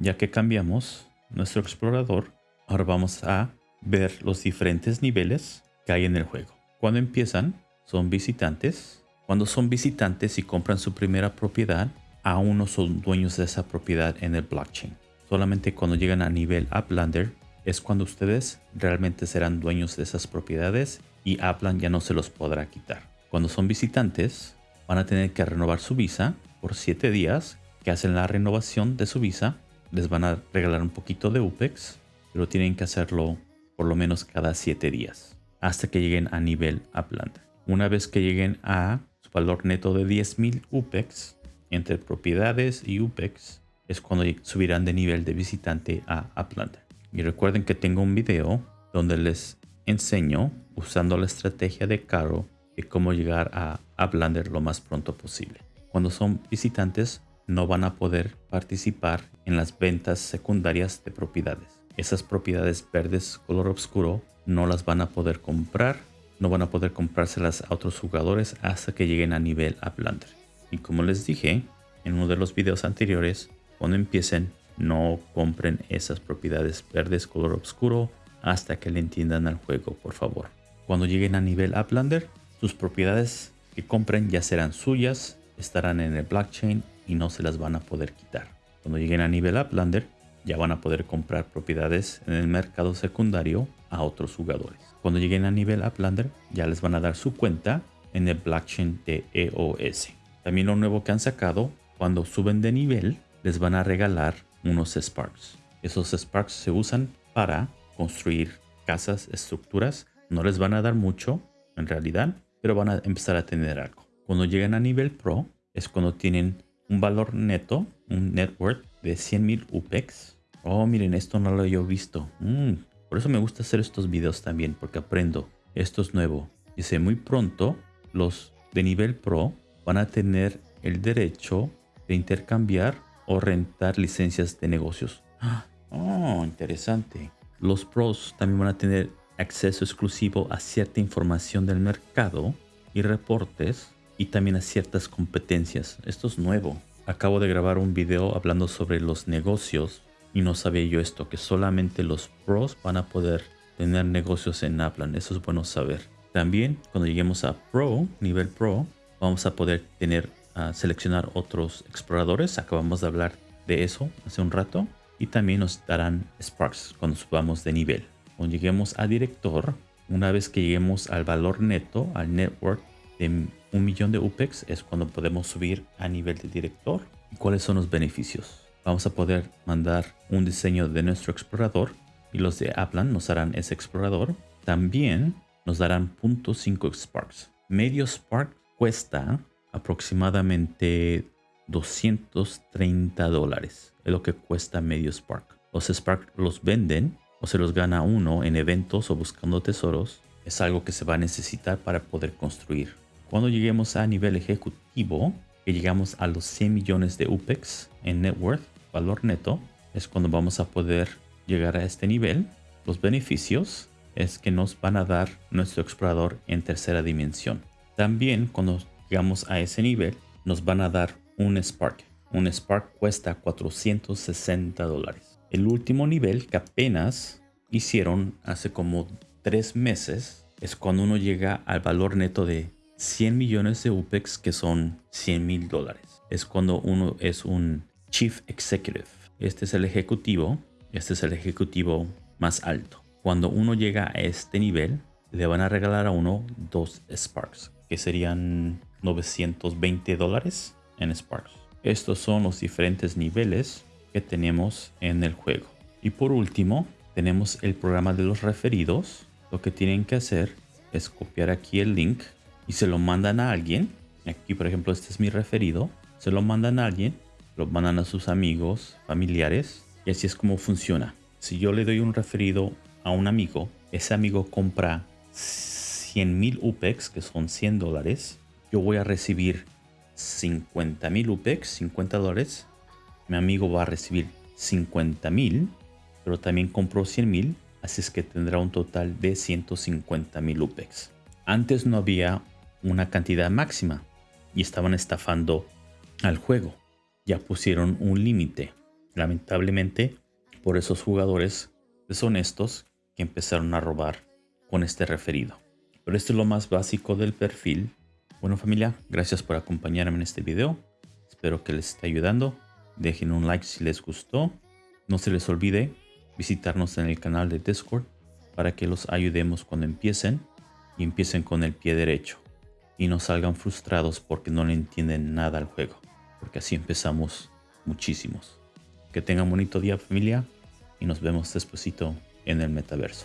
Ya que cambiamos nuestro explorador, ahora vamos a ver los diferentes niveles que hay en el juego. Cuando empiezan, son visitantes. Cuando son visitantes y compran su primera propiedad, aún no son dueños de esa propiedad en el blockchain. Solamente cuando llegan a nivel Uplander es cuando ustedes realmente serán dueños de esas propiedades y Upland ya no se los podrá quitar. Cuando son visitantes, van a tener que renovar su visa por 7 días, que hacen la renovación de su visa. Les van a regalar un poquito de UPEX, pero tienen que hacerlo por lo menos cada 7 días, hasta que lleguen a nivel Upland. Una vez que lleguen a su valor neto de 10.000 UPEX, entre propiedades y UPEX, es cuando subirán de nivel de visitante a Upland. Y recuerden que tengo un video donde les enseño usando la estrategia de Caro de cómo llegar a Uplander lo más pronto posible. Cuando son visitantes no van a poder participar en las ventas secundarias de propiedades. Esas propiedades verdes color oscuro no las van a poder comprar, no van a poder comprárselas a otros jugadores hasta que lleguen a nivel Uplander. Y como les dije en uno de los videos anteriores, cuando empiecen no compren esas propiedades verdes color oscuro hasta que le entiendan al juego, por favor. Cuando lleguen a nivel Uplander, sus propiedades que compren ya serán suyas, estarán en el blockchain y no se las van a poder quitar. Cuando lleguen a nivel Uplander, ya van a poder comprar propiedades en el mercado secundario a otros jugadores. Cuando lleguen a nivel Uplander, ya les van a dar su cuenta en el blockchain de EOS. También lo nuevo que han sacado, cuando suben de nivel, les van a regalar unos Sparks. Esos Sparks se usan para construir casas, estructuras. No les van a dar mucho en realidad, pero van a empezar a tener algo. Cuando llegan a nivel Pro es cuando tienen un valor neto, un net worth de 100.000 UPEX. Oh, miren, esto no lo he visto. Mm, por eso me gusta hacer estos videos también, porque aprendo. Esto es nuevo. Dice, muy pronto los de nivel Pro van a tener el derecho de intercambiar o rentar licencias de negocios. Oh, interesante. Los pros también van a tener acceso exclusivo a cierta información del mercado y reportes y también a ciertas competencias. Esto es nuevo. Acabo de grabar un video hablando sobre los negocios y no sabía yo esto, que solamente los pros van a poder tener negocios en Aplan. Eso es bueno saber. También cuando lleguemos a Pro, nivel Pro, vamos a poder tener seleccionar otros exploradores. Acabamos de hablar de eso hace un rato. Y también nos darán Sparks cuando subamos de nivel. Cuando lleguemos a director, una vez que lleguemos al valor neto, al network de un millón de UPEX, es cuando podemos subir a nivel de director. ¿Y cuáles son los beneficios? Vamos a poder mandar un diseño de nuestro explorador y los de Aplan nos harán ese explorador. También nos darán .5 Sparks. Medio Spark cuesta aproximadamente 230 dólares. Es lo que cuesta medio Spark. Los Spark los venden o se los gana uno en eventos o buscando tesoros. Es algo que se va a necesitar para poder construir. Cuando lleguemos a nivel ejecutivo, que llegamos a los 100 millones de UPEX en net worth, valor neto, es cuando vamos a poder llegar a este nivel. Los beneficios es que nos van a dar nuestro explorador en tercera dimensión. También cuando llegamos a ese nivel, nos van a dar un Spark. Un Spark cuesta 460 dólares. El último nivel que apenas hicieron hace como tres meses es cuando uno llega al valor neto de 100 millones de UPEX que son 100 mil dólares. Es cuando uno es un Chief Executive. Este es el ejecutivo. Este es el ejecutivo más alto. Cuando uno llega a este nivel, le van a regalar a uno dos Sparks, que serían 920 dólares en Sparks. Estos son los diferentes niveles que tenemos en el juego. Y por último, tenemos el programa de los referidos. Lo que tienen que hacer es copiar aquí el link y se lo mandan a alguien. Aquí, por ejemplo, este es mi referido. Se lo mandan a alguien, lo mandan a sus amigos, familiares. Y así es como funciona. Si yo le doy un referido a un amigo, ese amigo compra 100 mil UPEX, que son 100 dólares, yo voy a recibir 50 mil UPEX, 50 dólares. Mi amigo va a recibir 50 mil, pero también compró 100 mil, así es que tendrá un total de 150 mil UPEX. Antes no había una cantidad máxima y estaban estafando al juego. Ya pusieron un límite. Lamentablemente, por esos jugadores deshonestos que empezaron a robar con este referido. Pero esto es lo más básico del perfil. Bueno familia, gracias por acompañarme en este video. Espero que les esté ayudando. Dejen un like si les gustó. No se les olvide visitarnos en el canal de Discord para que los ayudemos cuando empiecen y empiecen con el pie derecho y no salgan frustrados porque no le entienden nada al juego, porque así empezamos muchísimos. Que tengan bonito día familia y nos vemos despuesito en el metaverso.